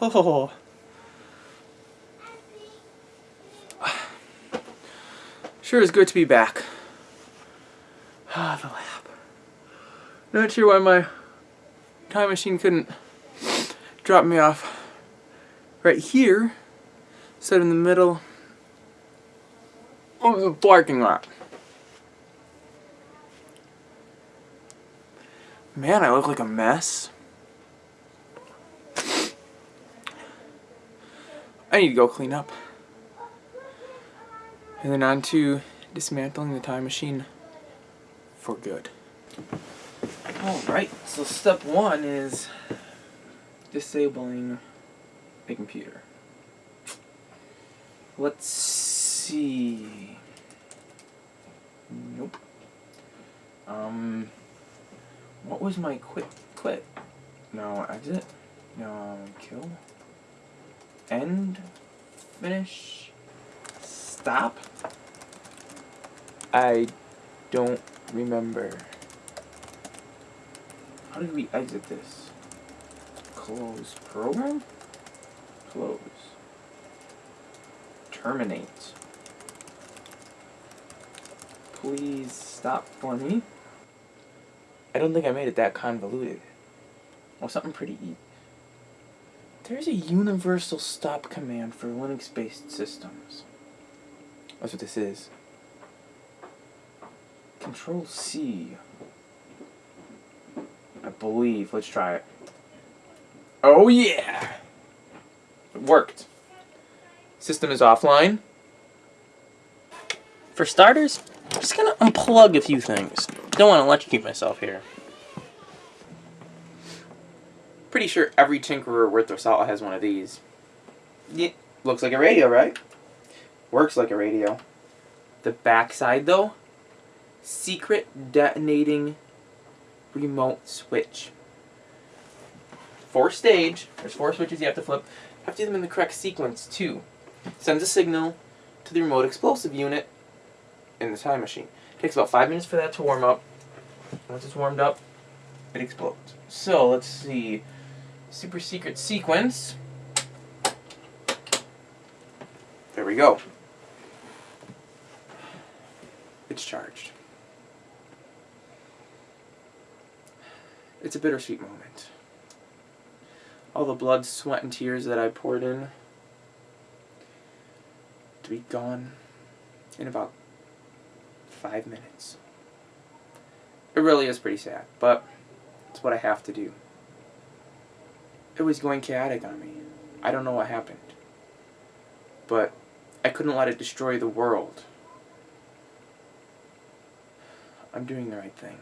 Oh. Sure is good to be back. Ah, the lab. Not sure why my time machine couldn't drop me off right here, instead in the middle of the parking lot. Man, I look like a mess. I need to go clean up. And then on to dismantling the time machine for good. Alright, so step one is disabling the computer. Let's see. Nope. Um, what was my quit? Quit? No, exit? No, kill? End? Finish? Stop? I don't remember. How did we exit this? Close program? Close. Terminate. Please stop for me. I don't think I made it that convoluted. Well, something pretty easy. There's a universal stop command for Linux-based systems. That's what this is. Control C. I believe. Let's try it. Oh yeah! It worked. System is offline. For starters, I'm just gonna unplug a few things. Don't want to electrocute myself here. Pretty sure every tinkerer worth their salt has one of these. Yeah, looks like a radio, right? Works like a radio. The backside, though, secret detonating remote switch. Four stage, there's four switches you have to flip. You have to do them in the correct sequence, too. Sends a signal to the remote explosive unit in the time machine. takes about five minutes for that to warm up. Once it's warmed up, it explodes. So, let's see. Super secret sequence. There we go. It's charged. It's a bittersweet moment. All the blood, sweat, and tears that I poured in to be gone in about five minutes. It really is pretty sad, but it's what I have to do. It was going chaotic on me. I don't know what happened. But I couldn't let it destroy the world. I'm doing the right thing.